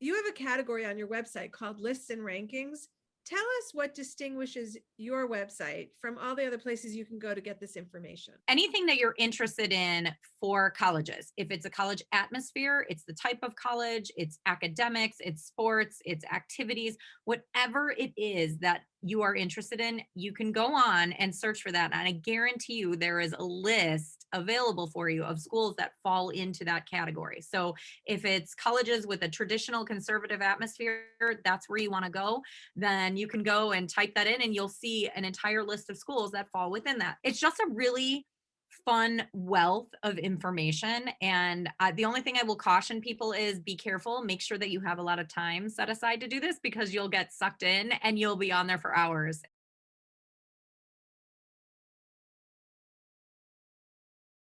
you have a category on your website called lists and rankings. Tell us what distinguishes your website from all the other places you can go to get this information. anything that you're interested in for colleges. If it's a college atmosphere, it's the type of college, it's academics, it's sports, it's activities, whatever it is that you are interested in, you can go on and search for that. And I guarantee you there is a list available for you of schools that fall into that category. So if it's colleges with a traditional conservative atmosphere, that's where you want to go, then you can go and type that in and you'll see an entire list of schools that fall within that. It's just a really fun wealth of information. And uh, the only thing I will caution people is be careful. Make sure that you have a lot of time set aside to do this because you'll get sucked in and you'll be on there for hours.